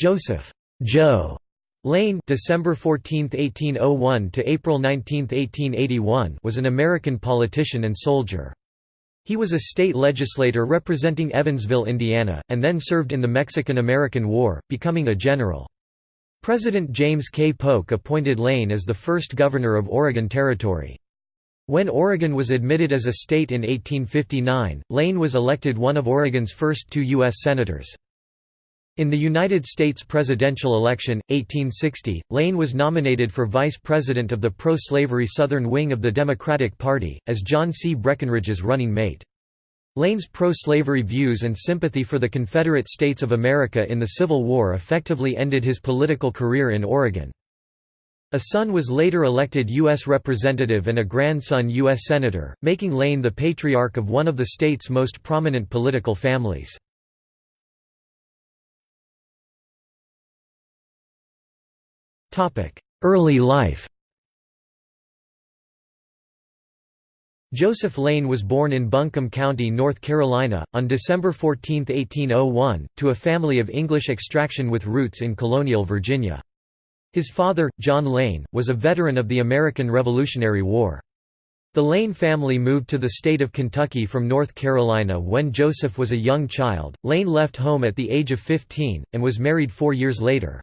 Joseph Joe Lane December 14, 1801 to April 19, 1881 was an American politician and soldier. He was a state legislator representing Evansville, Indiana, and then served in the Mexican–American War, becoming a general. President James K. Polk appointed Lane as the first governor of Oregon Territory. When Oregon was admitted as a state in 1859, Lane was elected one of Oregon's first two U.S. Senators. In the United States presidential election, 1860, Lane was nominated for vice president of the pro-slavery Southern wing of the Democratic Party, as John C. Breckinridge's running mate. Lane's pro-slavery views and sympathy for the Confederate States of America in the Civil War effectively ended his political career in Oregon. A son was later elected U.S. Representative and a grandson U.S. Senator, making Lane the patriarch of one of the state's most prominent political families. Early life Joseph Lane was born in Buncombe County, North Carolina, on December 14, 1801, to a family of English extraction with roots in colonial Virginia. His father, John Lane, was a veteran of the American Revolutionary War. The Lane family moved to the state of Kentucky from North Carolina when Joseph was a young child. Lane left home at the age of 15, and was married four years later.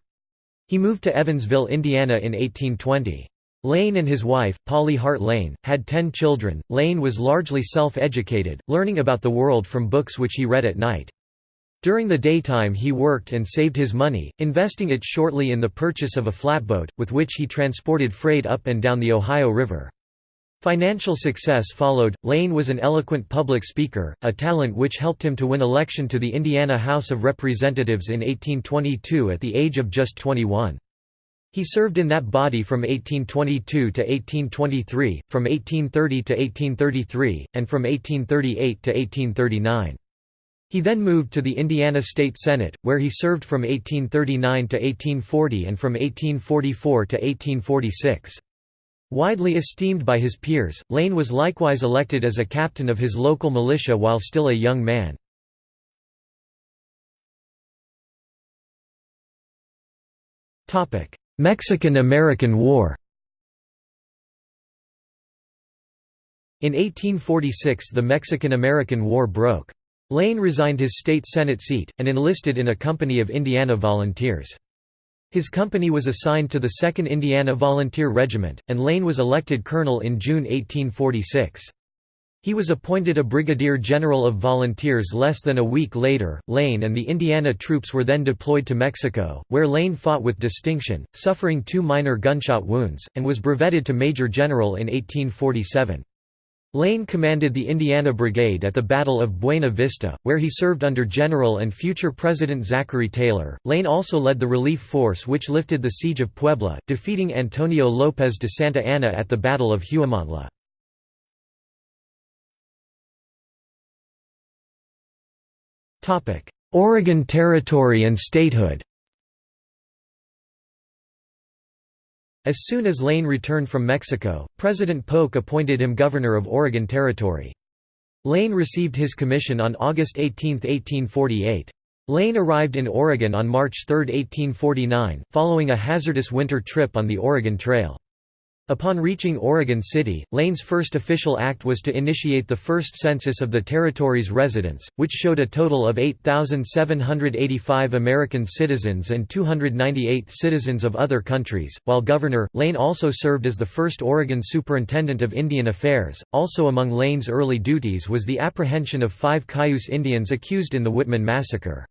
He moved to Evansville, Indiana in 1820. Lane and his wife, Polly Hart Lane, had ten children. Lane was largely self-educated, learning about the world from books which he read at night. During the daytime he worked and saved his money, investing it shortly in the purchase of a flatboat, with which he transported freight up and down the Ohio River. Financial success followed. Lane was an eloquent public speaker, a talent which helped him to win election to the Indiana House of Representatives in 1822 at the age of just 21. He served in that body from 1822 to 1823, from 1830 to 1833, and from 1838 to 1839. He then moved to the Indiana State Senate, where he served from 1839 to 1840 and from 1844 to 1846. Widely esteemed by his peers, Lane was likewise elected as a captain of his local militia while still a young man. Mexican–American War In 1846 the Mexican–American War broke. Lane resigned his state Senate seat, and enlisted in a company of Indiana volunteers. His company was assigned to the 2nd Indiana Volunteer Regiment, and Lane was elected colonel in June 1846. He was appointed a brigadier general of volunteers less than a week later. Lane and the Indiana troops were then deployed to Mexico, where Lane fought with distinction, suffering two minor gunshot wounds, and was brevetted to major general in 1847. Lane commanded the Indiana Brigade at the Battle of Buena Vista, where he served under General and future President Zachary Taylor. Lane also led the relief force which lifted the siege of Puebla, defeating Antonio López de Santa Anna at the Battle of Huamantla. Oregon Territory and statehood As soon as Lane returned from Mexico, President Polk appointed him governor of Oregon Territory. Lane received his commission on August 18, 1848. Lane arrived in Oregon on March 3, 1849, following a hazardous winter trip on the Oregon Trail. Upon reaching Oregon City, Lane's first official act was to initiate the first census of the territory's residents, which showed a total of 8,785 American citizens and 298 citizens of other countries. While governor, Lane also served as the first Oregon Superintendent of Indian Affairs. Also among Lane's early duties was the apprehension of five Cayuse Indians accused in the Whitman Massacre.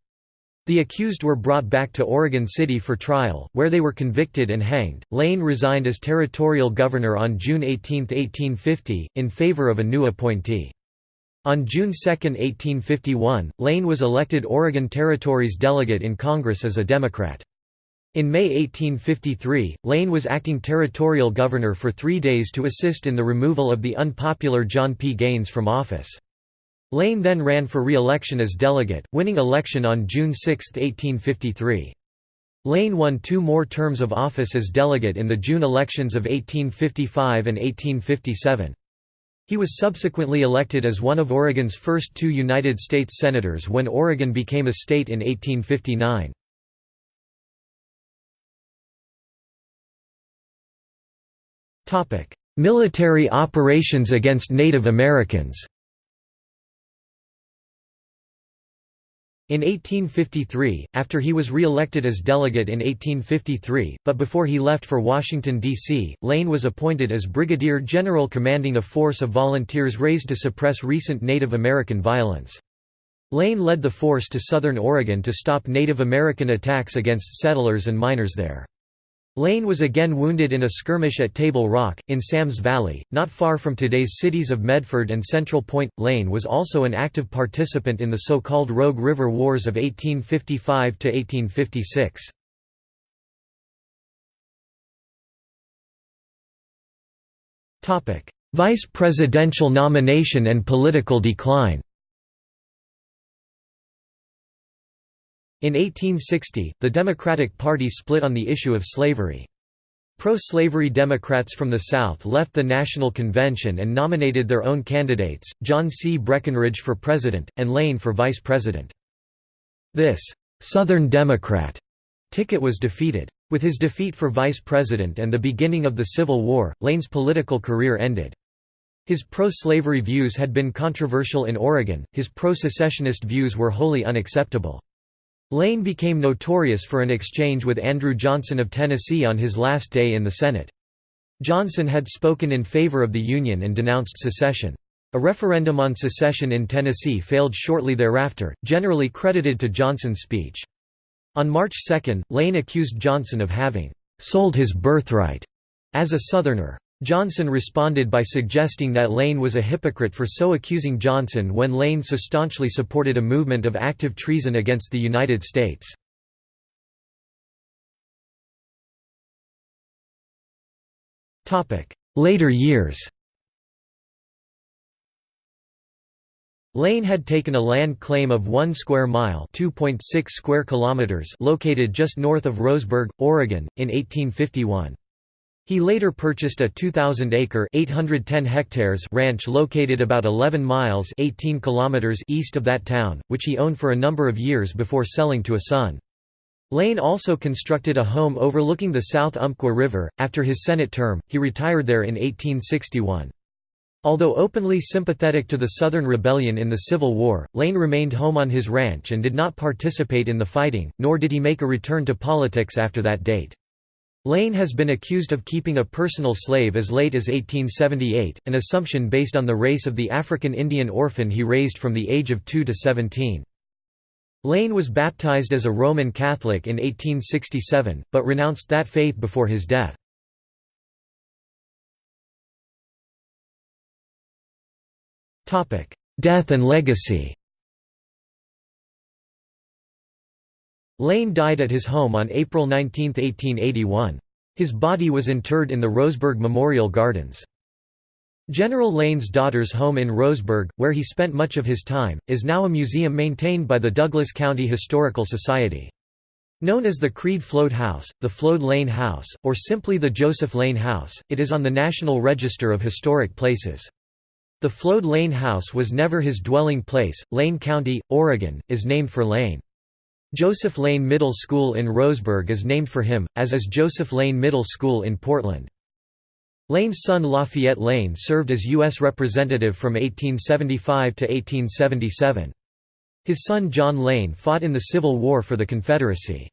The accused were brought back to Oregon City for trial, where they were convicted and hanged. Lane resigned as territorial governor on June 18, 1850, in favor of a new appointee. On June 2, 1851, Lane was elected Oregon Territory's delegate in Congress as a Democrat. In May 1853, Lane was acting territorial governor for three days to assist in the removal of the unpopular John P. Gaines from office. Lane then ran for re-election as delegate, winning election on June 6, 1853. Lane won two more terms of office as delegate in the June elections of 1855 and 1857. He was subsequently elected as one of Oregon's first two United States Senators when Oregon became a state in 1859. Military operations against Native Americans In 1853, after he was re-elected as delegate in 1853, but before he left for Washington, D.C., Lane was appointed as brigadier general commanding a force of volunteers raised to suppress recent Native American violence. Lane led the force to southern Oregon to stop Native American attacks against settlers and miners there. Lane was again wounded in a skirmish at Table Rock, in Sams Valley, not far from today's cities of Medford and Central Point. Lane was also an active participant in the so-called Rogue River Wars of 1855 to 1856. Vice presidential nomination and political decline In 1860, the Democratic Party split on the issue of slavery. Pro-slavery Democrats from the South left the National Convention and nominated their own candidates, John C. Breckinridge for president, and Lane for vice president. This «Southern Democrat» ticket was defeated. With his defeat for vice president and the beginning of the Civil War, Lane's political career ended. His pro-slavery views had been controversial in Oregon, his pro-secessionist views were wholly unacceptable. Lane became notorious for an exchange with Andrew Johnson of Tennessee on his last day in the Senate. Johnson had spoken in favor of the Union and denounced secession. A referendum on secession in Tennessee failed shortly thereafter, generally credited to Johnson's speech. On March 2, Lane accused Johnson of having «sold his birthright» as a Southerner. Johnson responded by suggesting that Lane was a hypocrite for so accusing Johnson when Lane so staunchly supported a movement of active treason against the United States. Later years Lane had taken a land claim of 1 square mile (2.6 square kilometers) located just north of Roseburg, Oregon, in 1851. He later purchased a 2,000-acre (810 hectares) ranch located about 11 miles (18 kilometers) east of that town, which he owned for a number of years before selling to a son. Lane also constructed a home overlooking the South Umpqua River. After his Senate term, he retired there in 1861. Although openly sympathetic to the Southern Rebellion in the Civil War, Lane remained home on his ranch and did not participate in the fighting, nor did he make a return to politics after that date. Lane has been accused of keeping a personal slave as late as 1878, an assumption based on the race of the African Indian orphan he raised from the age of 2 to 17. Lane was baptized as a Roman Catholic in 1867, but renounced that faith before his death. Death and legacy Lane died at his home on April 19, 1881. His body was interred in the Roseburg Memorial Gardens. General Lane's daughter's home in Roseburg, where he spent much of his time, is now a museum maintained by the Douglas County Historical Society. Known as the Creed Floed House, the Floed Lane House, or simply the Joseph Lane House, it is on the National Register of Historic Places. The Floed Lane House was never his dwelling place. Lane County, Oregon, is named for Lane. Joseph Lane Middle School in Roseburg is named for him, as is Joseph Lane Middle School in Portland. Lane's son Lafayette Lane served as U.S. Representative from 1875 to 1877. His son John Lane fought in the Civil War for the Confederacy.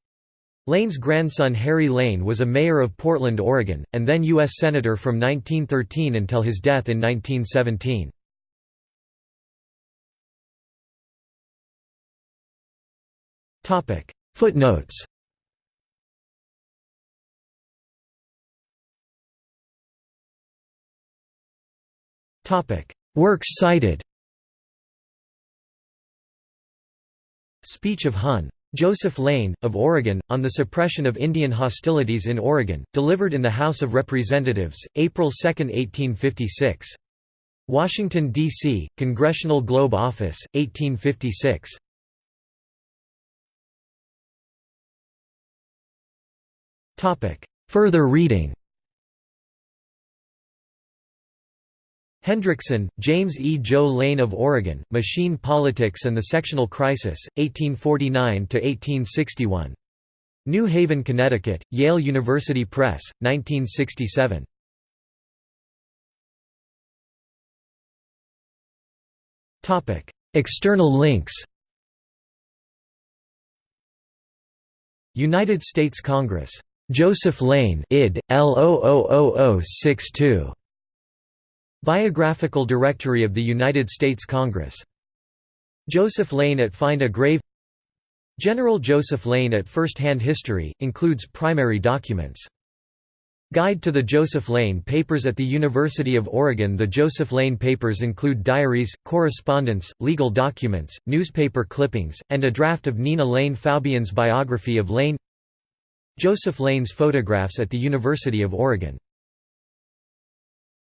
Lane's grandson Harry Lane was a mayor of Portland, Oregon, and then U.S. Senator from 1913 until his death in 1917. Topic Footnotes Topic Works cited Speech of Hun. Joseph Lane, of Oregon, on the suppression of Indian hostilities in Oregon, delivered in the House of Representatives, April 2, 1856. Washington, D.C., Congressional Globe Office, 1856. Further reading Hendrickson, James E. Joe Lane of Oregon, Machine Politics and the Sectional Crisis, 1849–1861. New Haven, Connecticut, Yale University Press, 1967. External links United States Congress Joseph Lane id. L000062. Biographical Directory of the United States Congress. Joseph Lane at Find a Grave General Joseph Lane at First Hand History, includes primary documents. Guide to the Joseph Lane Papers at the University of Oregon The Joseph Lane Papers include diaries, correspondence, legal documents, newspaper clippings, and a draft of Nina Lane Faubion's biography of Lane Joseph Lane's photographs at the University of Oregon